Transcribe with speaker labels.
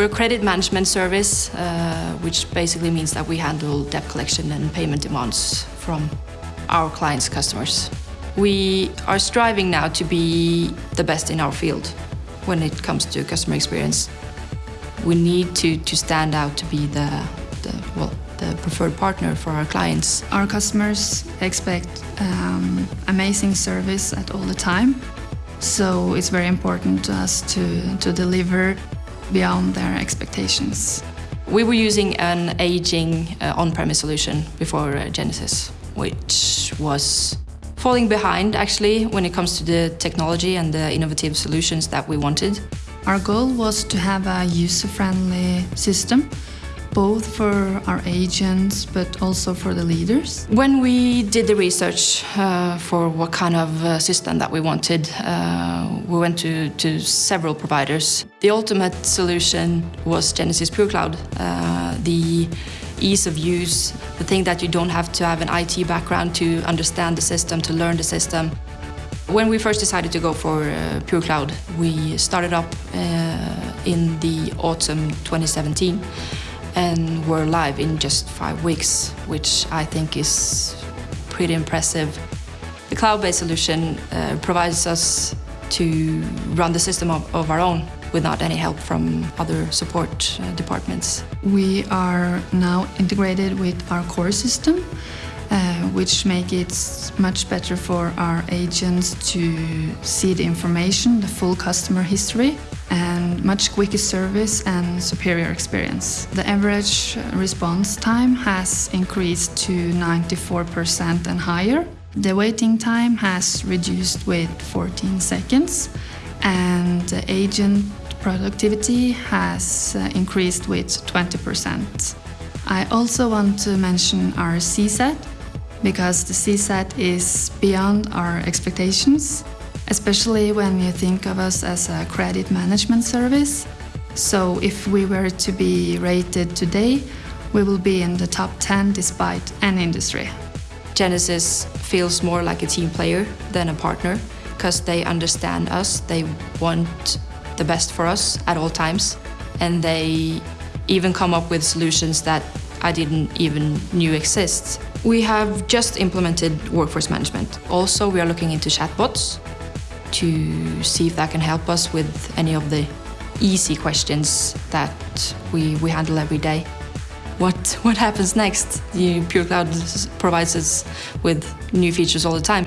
Speaker 1: We're a credit management service, uh, which basically means that we handle debt collection and payment demands from our clients' customers. We are striving now to be the best in our field when it comes to customer experience. We need to, to stand out to be the, the, well, the preferred partner for our clients.
Speaker 2: Our customers expect um, amazing service at all the time. So it's very important to us to, to deliver beyond their expectations.
Speaker 1: We were using an aging uh, on-premise solution before uh, Genesys, which was falling behind actually when it comes to the technology and the innovative solutions that we wanted.
Speaker 2: Our goal was to have a user-friendly system both for our agents but also for the leaders.
Speaker 1: When we did the research uh, for what kind of uh, system that we wanted, uh, we went to, to several providers. The ultimate solution was Genesys Pure Cloud. Uh, the ease of use, the thing that you don't have to have an IT background to understand the system, to learn the system. When we first decided to go for uh, Pure Cloud, we started up uh, in the autumn 2017 and we're live in just five weeks, which I think is pretty impressive. The cloud-based solution uh, provides us to run the system of, of, our own without any help from other support uh, departments.
Speaker 2: We are now integrated with our core system, which make it much better for our agents to see the information, the full customer history, and much quicker service and superior experience. The average response time has increased to 94% and higher. The waiting time has reduced with 14 seconds and the agent productivity has uh, increased with 20%. I also want to mention our CSAT because the CSAT is beyond our expectations especially when you think of us as a credit management service. So if we were to be rated today, we will be in the top 10 despite any industry.
Speaker 1: Genesys feels more like a team player than a partner because they understand us, they want the best for us at all times, and they even come up with solutions that I didn't even knew exist. We have just implemented workforce management. Also, we are looking into chatbots to see if that can help us with any of the easy questions that we, we handle every day. What, what happens next? The Pure Cloud provides us with new features all the time.